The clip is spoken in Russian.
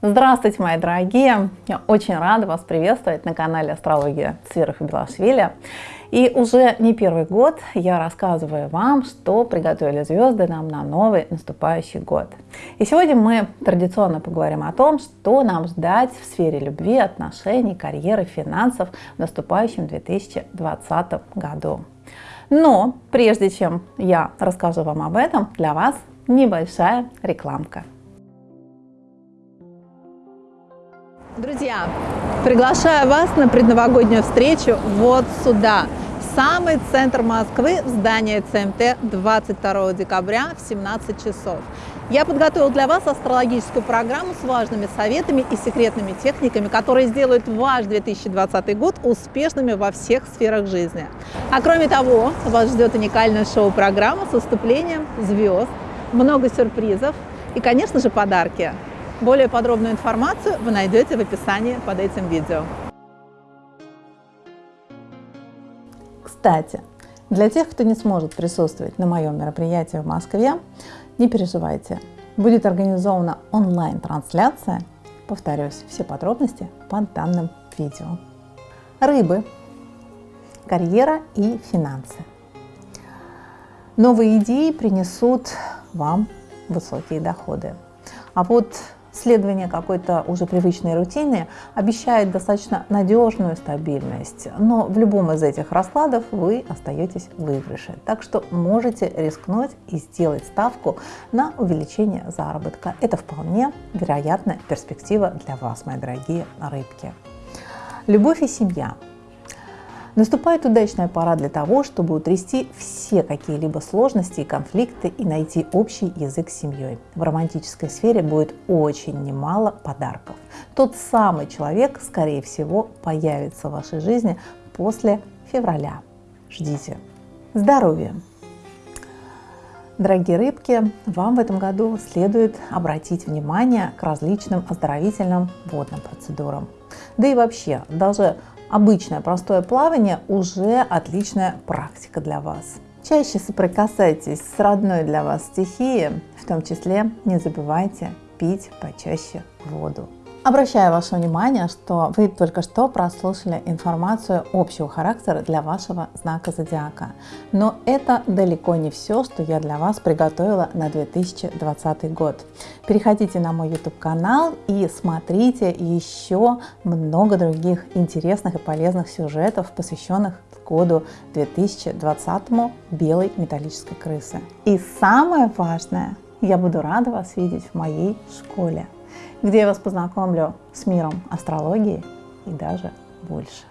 Здравствуйте, мои дорогие! Я очень рада вас приветствовать на канале Астрология и Белашвили. И уже не первый год я рассказываю вам, что приготовили звезды нам на новый наступающий год. И сегодня мы традиционно поговорим о том, что нам ждать в сфере любви, отношений, карьеры, финансов в наступающем 2020 году. Но прежде чем я расскажу вам об этом, для вас небольшая рекламка. Друзья, приглашаю вас на предновогоднюю встречу вот сюда, в самый центр Москвы, в здание ЦМТ 22 декабря в 17 часов. Я подготовил для вас астрологическую программу с важными советами и секретными техниками, которые сделают ваш 2020 год успешными во всех сферах жизни. А кроме того, вас ждет уникальная шоу-программа с выступлением звезд, много сюрпризов и, конечно же, подарки. Более подробную информацию вы найдете в описании под этим видео. Кстати, для тех, кто не сможет присутствовать на моем мероприятии в Москве, не переживайте. Будет организована онлайн-трансляция. Повторюсь, все подробности под данным видео. Рыбы. Карьера и финансы. Новые идеи принесут вам высокие доходы. А вот следование какой-то уже привычной рутины обещает достаточно надежную стабильность, но в любом из этих раскладов вы остаетесь в выигрыше. Так что можете рискнуть и сделать ставку на увеличение заработка. Это вполне вероятная перспектива для вас, мои дорогие рыбки. Любовь и семья Наступает удачная пора для того, чтобы утрясти все какие-либо сложности и конфликты и найти общий язык с семьей. В романтической сфере будет очень немало подарков. Тот самый человек, скорее всего, появится в вашей жизни после февраля. Ждите. Здоровье. Дорогие рыбки, вам в этом году следует обратить внимание к различным оздоровительным водным процедурам. Да и вообще, даже Обычное простое плавание уже отличная практика для вас. Чаще соприкасайтесь с родной для вас стихией, в том числе не забывайте пить почаще воду. Обращаю ваше внимание, что вы только что прослушали информацию общего характера для вашего знака зодиака. Но это далеко не все, что я для вас приготовила на 2020 год. Переходите на мой YouTube канал и смотрите еще много других интересных и полезных сюжетов, посвященных году 2020 белой металлической крысы. И самое важное, я буду рада вас видеть в моей школе где я вас познакомлю с миром астрологии и даже больше.